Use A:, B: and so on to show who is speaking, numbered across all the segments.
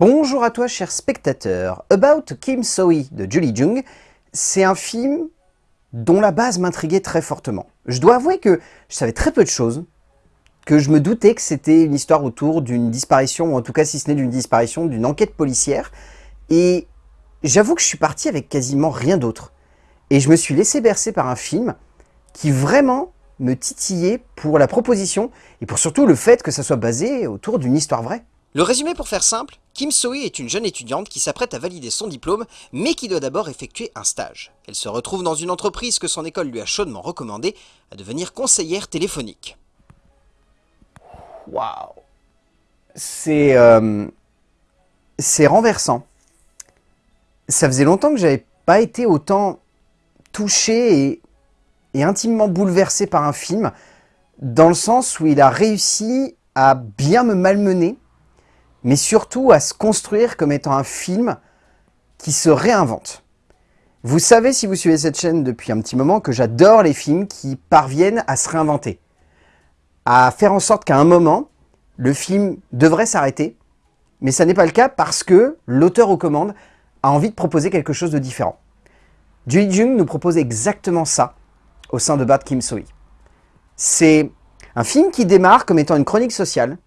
A: Bonjour à toi cher spectateur. About Kim So-hee de Julie Jung, c'est un film dont la base m'intriguait très fortement. Je dois avouer que je savais très peu de choses, que je me doutais que c'était une histoire autour d'une disparition, ou en tout cas si ce n'est d'une disparition, d'une enquête policière, et j'avoue que je suis parti avec quasiment rien d'autre. Et je me suis laissé bercer par un film qui vraiment me titillait pour la proposition, et pour surtout le fait que ça soit basé autour d'une histoire vraie.
B: Le résumé pour faire simple, Kim So-hee est une jeune étudiante qui s'apprête à valider son diplôme, mais qui doit d'abord effectuer un stage. Elle se retrouve dans une entreprise que son école lui a chaudement recommandée à devenir conseillère téléphonique.
A: Waouh C'est... Euh, c'est renversant. Ça faisait longtemps que j'avais pas été autant touché et, et intimement bouleversé par un film, dans le sens où il a réussi à bien me malmener, mais surtout à se construire comme étant un film qui se réinvente. Vous savez, si vous suivez cette chaîne depuis un petit moment, que j'adore les films qui parviennent à se réinventer. À faire en sorte qu'à un moment, le film devrait s'arrêter, mais ça n'est pas le cas parce que l'auteur aux commandes a envie de proposer quelque chose de différent. Julie Jung nous propose exactement ça au sein de Bad Kim So-hee. C'est un film qui démarre comme étant une chronique sociale,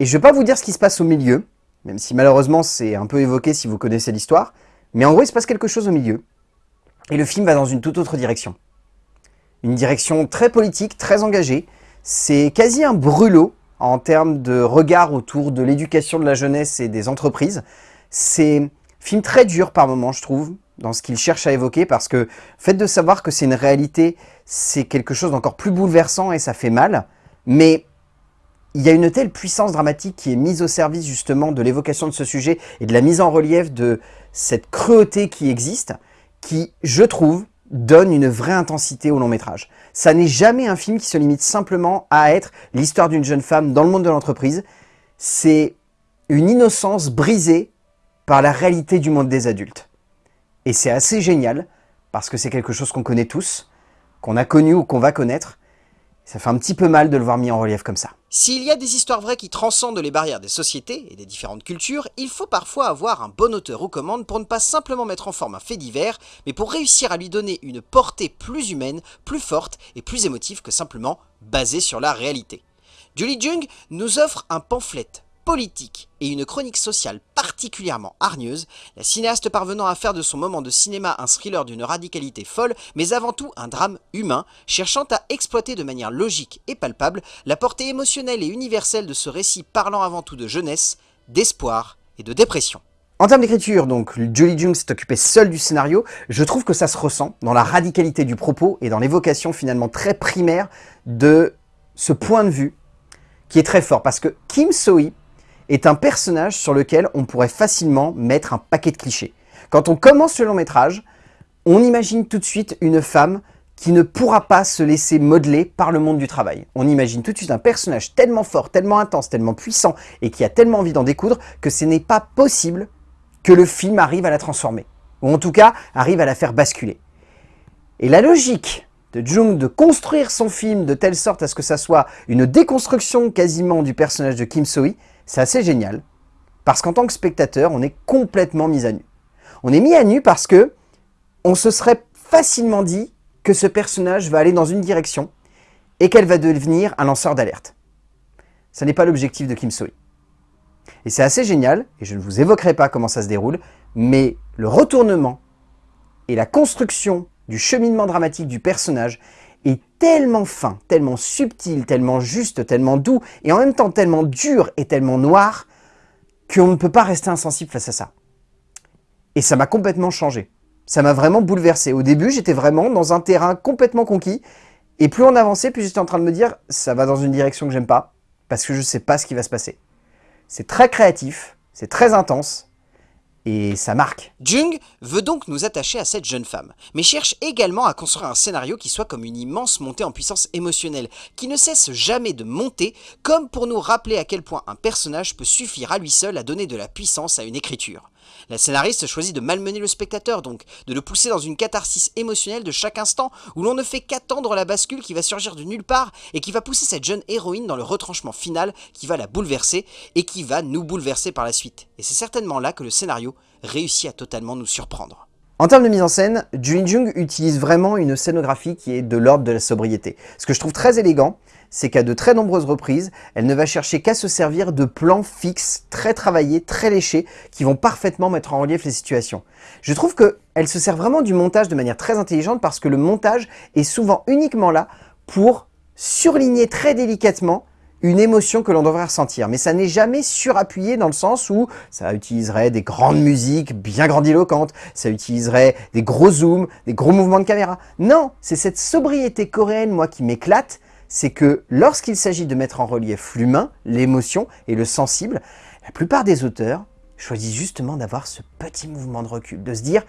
A: et je vais pas vous dire ce qui se passe au milieu, même si malheureusement c'est un peu évoqué si vous connaissez l'histoire, mais en gros il se passe quelque chose au milieu, et le film va dans une toute autre direction. Une direction très politique, très engagée, c'est quasi un brûlot en termes de regard autour de l'éducation de la jeunesse et des entreprises. C'est un film très dur par moments, je trouve, dans ce qu'il cherche à évoquer, parce que le fait de savoir que c'est une réalité, c'est quelque chose d'encore plus bouleversant et ça fait mal, mais il y a une telle puissance dramatique qui est mise au service justement de l'évocation de ce sujet et de la mise en relief de cette cruauté qui existe, qui, je trouve, donne une vraie intensité au long métrage. Ça n'est jamais un film qui se limite simplement à être l'histoire d'une jeune femme dans le monde de l'entreprise. C'est une innocence brisée par la réalité du monde des adultes. Et c'est assez génial, parce que c'est quelque chose qu'on connaît tous, qu'on a connu ou qu'on va connaître, ça fait un petit peu mal de le voir mis en relief comme ça.
B: S'il y a des histoires vraies qui transcendent les barrières des sociétés et des différentes cultures, il faut parfois avoir un bon auteur aux commandes pour ne pas simplement mettre en forme un fait divers, mais pour réussir à lui donner une portée plus humaine, plus forte et plus émotive que simplement basée sur la réalité. Julie Jung nous offre un pamphlet politique et une chronique sociale particulièrement hargneuse, la cinéaste parvenant à faire de son moment de cinéma un thriller d'une radicalité folle, mais avant tout un drame humain, cherchant à exploiter de manière logique et palpable la portée émotionnelle et universelle de ce récit parlant avant tout de jeunesse, d'espoir et de dépression.
A: En termes d'écriture, donc, Julie Jung s'est occupée seule du scénario. Je trouve que ça se ressent dans la radicalité du propos et dans l'évocation finalement très primaire de ce point de vue qui est très fort. Parce que Kim So-hee est un personnage sur lequel on pourrait facilement mettre un paquet de clichés. Quand on commence le long métrage, on imagine tout de suite une femme qui ne pourra pas se laisser modeler par le monde du travail. On imagine tout de suite un personnage tellement fort, tellement intense, tellement puissant et qui a tellement envie d'en découdre que ce n'est pas possible que le film arrive à la transformer. Ou en tout cas, arrive à la faire basculer. Et la logique de Jung de construire son film de telle sorte à ce que ça soit une déconstruction quasiment du personnage de Kim So-hee, c'est assez génial, parce qu'en tant que spectateur, on est complètement mis à nu. On est mis à nu parce que on se serait facilement dit que ce personnage va aller dans une direction et qu'elle va devenir un lanceur d'alerte. Ce n'est pas l'objectif de Kim Soo-hee. Et c'est assez génial, et je ne vous évoquerai pas comment ça se déroule, mais le retournement et la construction du cheminement dramatique du personnage est tellement fin, tellement subtil, tellement juste, tellement doux, et en même temps tellement dur et tellement noir, qu'on ne peut pas rester insensible face à ça. Et ça m'a complètement changé. Ça m'a vraiment bouleversé. Au début, j'étais vraiment dans un terrain complètement conquis, et plus on avançait, plus j'étais en train de me dire, ça va dans une direction que j'aime pas, parce que je sais pas ce qui va se passer. C'est très créatif, c'est très intense, et ça marque.
B: Jung veut donc nous attacher à cette jeune femme, mais cherche également à construire un scénario qui soit comme une immense montée en puissance émotionnelle, qui ne cesse jamais de monter, comme pour nous rappeler à quel point un personnage peut suffire à lui seul à donner de la puissance à une écriture. La scénariste choisit de malmener le spectateur donc, de le pousser dans une catharsis émotionnelle de chaque instant où l'on ne fait qu'attendre la bascule qui va surgir de nulle part et qui va pousser cette jeune héroïne dans le retranchement final qui va la bouleverser et qui va nous bouleverser par la suite. Et c'est certainement là que le scénario réussit à totalement nous surprendre.
A: En termes de mise en scène, Juin Jung utilise vraiment une scénographie qui est de l'ordre de la sobriété. Ce que je trouve très élégant, c'est qu'à de très nombreuses reprises, elle ne va chercher qu'à se servir de plans fixes, très travaillés, très léchés, qui vont parfaitement mettre en relief les situations. Je trouve qu'elle se sert vraiment du montage de manière très intelligente parce que le montage est souvent uniquement là pour surligner très délicatement une émotion que l'on devrait ressentir. Mais ça n'est jamais surappuyé dans le sens où ça utiliserait des grandes musiques bien grandiloquentes, ça utiliserait des gros zooms, des gros mouvements de caméra. Non, c'est cette sobriété coréenne, moi, qui m'éclate, c'est que lorsqu'il s'agit de mettre en relief l'humain, l'émotion et le sensible, la plupart des auteurs choisissent justement d'avoir ce petit mouvement de recul, de se dire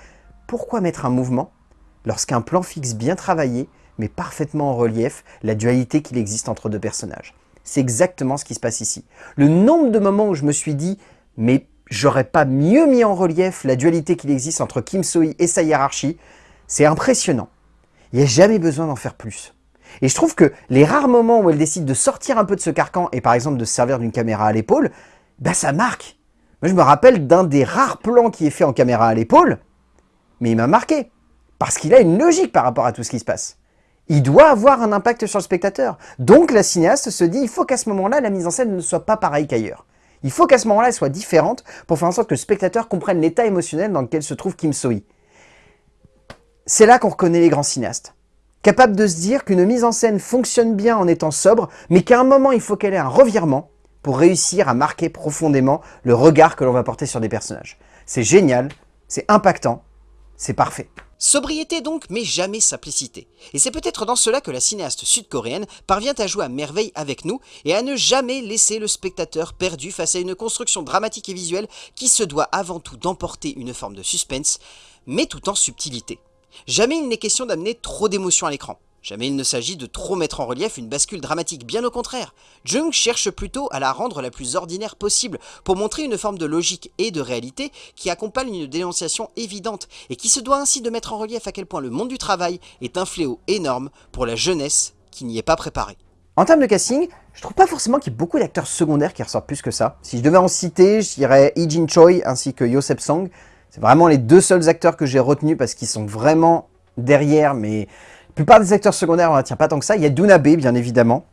A: pourquoi mettre un mouvement lorsqu'un plan fixe bien travaillé met parfaitement en relief la dualité qu'il existe entre deux personnages? C'est exactement ce qui se passe ici. Le nombre de moments où je me suis dit « mais j'aurais pas mieux mis en relief la dualité qu'il existe entre Kim So-hee et sa hiérarchie », c'est impressionnant. Il n'y a jamais besoin d'en faire plus. Et je trouve que les rares moments où elle décide de sortir un peu de ce carcan et par exemple de se servir d'une caméra à l'épaule, bah ça marque. Moi je me rappelle d'un des rares plans qui est fait en caméra à l'épaule, mais il m'a marqué. Parce qu'il a une logique par rapport à tout ce qui se passe il doit avoir un impact sur le spectateur. Donc la cinéaste se dit, il faut qu'à ce moment-là, la mise en scène ne soit pas pareille qu'ailleurs. Il faut qu'à ce moment-là, elle soit différente pour faire en sorte que le spectateur comprenne l'état émotionnel dans lequel se trouve Kim So-hee. C'est là qu'on reconnaît les grands cinéastes. Capable de se dire qu'une mise en scène fonctionne bien en étant sobre, mais qu'à un moment, il faut qu'elle ait un revirement pour réussir à marquer profondément le regard que l'on va porter sur des personnages. C'est génial, c'est impactant, c'est parfait.
B: Sobriété donc, mais jamais simplicité. Et c'est peut-être dans cela que la cinéaste sud-coréenne parvient à jouer à merveille avec nous et à ne jamais laisser le spectateur perdu face à une construction dramatique et visuelle qui se doit avant tout d'emporter une forme de suspense, mais tout en subtilité. Jamais il n'est question d'amener trop d'émotions à l'écran. Jamais il ne s'agit de trop mettre en relief une bascule dramatique, bien au contraire. Jung cherche plutôt à la rendre la plus ordinaire possible, pour montrer une forme de logique et de réalité qui accompagne une dénonciation évidente, et qui se doit ainsi de mettre en relief à quel point le monde du travail est un fléau énorme pour la jeunesse qui n'y est pas préparée.
A: En termes de casting, je trouve pas forcément qu'il y ait beaucoup d'acteurs secondaires qui ressortent plus que ça. Si je devais en citer, je dirais Lee Jin Choi ainsi que Yosep Song. C'est vraiment les deux seuls acteurs que j'ai retenus parce qu'ils sont vraiment derrière, mais la plupart des acteurs secondaires, on tient pas tant que ça. Il y a Dunabe, bien évidemment.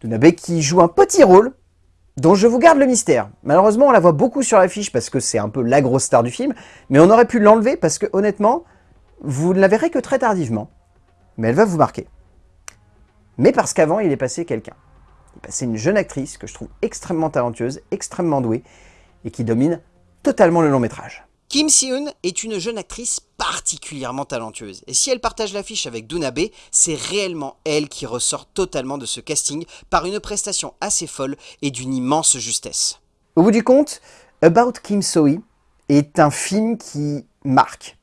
A: Dunabe qui joue un petit rôle, dont je vous garde le mystère. Malheureusement, on la voit beaucoup sur l'affiche parce que c'est un peu la grosse star du film, mais on aurait pu l'enlever parce que, honnêtement, vous ne la verrez que très tardivement. Mais elle va vous marquer. Mais parce qu'avant, il est passé quelqu'un. Il est passé une jeune actrice que je trouve extrêmement talentueuse, extrêmement douée, et qui domine totalement le long métrage.
B: Kim Si-eun est une jeune actrice particulièrement talentueuse. Et si elle partage l'affiche avec Dunabe, c'est réellement elle qui ressort totalement de ce casting par une prestation assez folle et d'une immense justesse.
A: Au bout du compte, About Kim So-hee est un film qui marque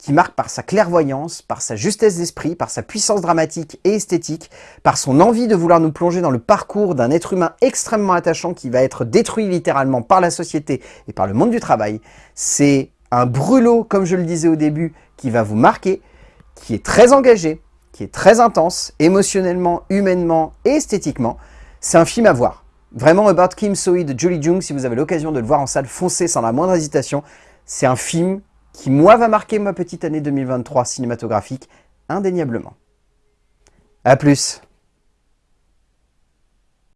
A: qui marque par sa clairvoyance, par sa justesse d'esprit, par sa puissance dramatique et esthétique, par son envie de vouloir nous plonger dans le parcours d'un être humain extrêmement attachant qui va être détruit littéralement par la société et par le monde du travail. C'est un brûlot, comme je le disais au début, qui va vous marquer, qui est très engagé, qui est très intense, émotionnellement, humainement et esthétiquement. C'est un film à voir. Vraiment, About Kim So-hee de Julie Jung, si vous avez l'occasion de le voir en salle, foncez sans la moindre hésitation. C'est un film qui, moi, va marquer ma petite année 2023 cinématographique, indéniablement. A plus